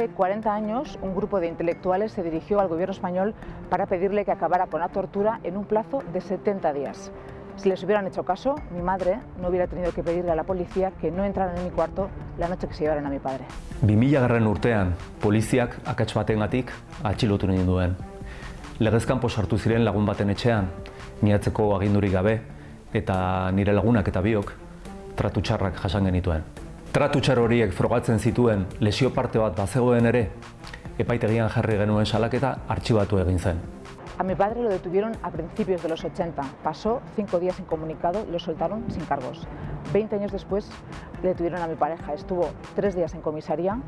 Hace 40 años, un grupo de intelectuales se dirigió al gobierno español para pedirle que acabara con la tortura en un plazo de 70 días. Si les hubieran hecho caso, mi madre no hubiera tenido que pedirle a la policía que no entraran en mi cuarto la noche que se llevaron a mi padre. 2000 garren urtean, poliziak akats batengatik atxilotu ninduen. Legezkanpo sartu ziren lagun baten etxean, niatzeko agindurik gabe, eta nire lagunak eta biok tratu txarrak jasan genituen. Tratu txar horiek frogatzen zituen lesio parte bat bazegoen ere, epaitegian jarri genuen salaketa artxibatu egin zen. A mi padre lo detuvieron a principios de los 80. Pasó cinco días incomunicado y lo soltaron sin cargos. Veinte años después detuvieron a mi pareja. Estuvo tres días en comisaría,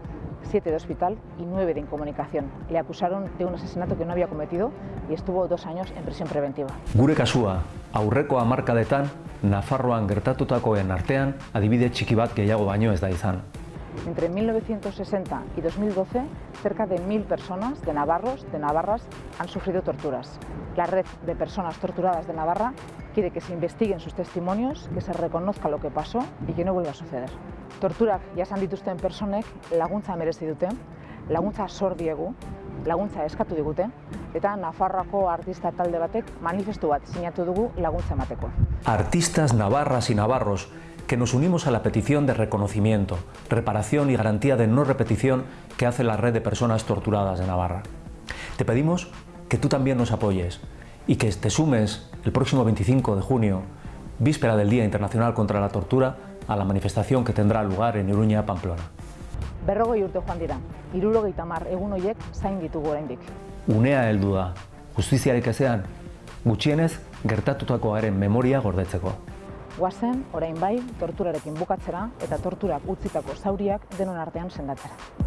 siete de hospital y nueve de incomunicación. Le acusaron de un asesinato que no había cometido y estuvo dos años en prisión preventiva. Gure kasua, aurreko hamarkadetan, Nafarroan gertatutakoen artean, adibide txiki bat gehiago baino ez da izan. Entre 1960 y 2012, cerca de mil personas de navarros, de navarras, han sufrido torturas. La red de personas torturadas de Navarra quiere que se investiguen sus testimonios, que se reconozca lo que pasó y que no vuelva a suceder. Torturak jasan dituzten personek laguntza merezi dute, laguntza sor diegu, laguntza eskatu digute, eta Nafarroako artista talde batek manifestu bat sinatu dugu laguntza emateko. Artistas navarras y navarros que nos unimos a la petición de reconocimiento, reparación y garantía de no repetición que hace la red de personas torturadas de Navarra. Te pedimos que tú también nos apoyes y que te sumes el próximo 25 de junio, víspera del Día Internacional contra la Tortura, a la manifestación que tendrá lugar en Iruña, Pamplona. Berrogei urte joan dira, irurogeita mar egun hoiek zain ditugu oraindik. Unea heldu da, justiziarik ezean, gutxienez gertatutakoaren memoria gordetzeko. Guazen, orain bai, torturarekin bukatzera eta torturak utzitako zauriak denon artean sendatzera.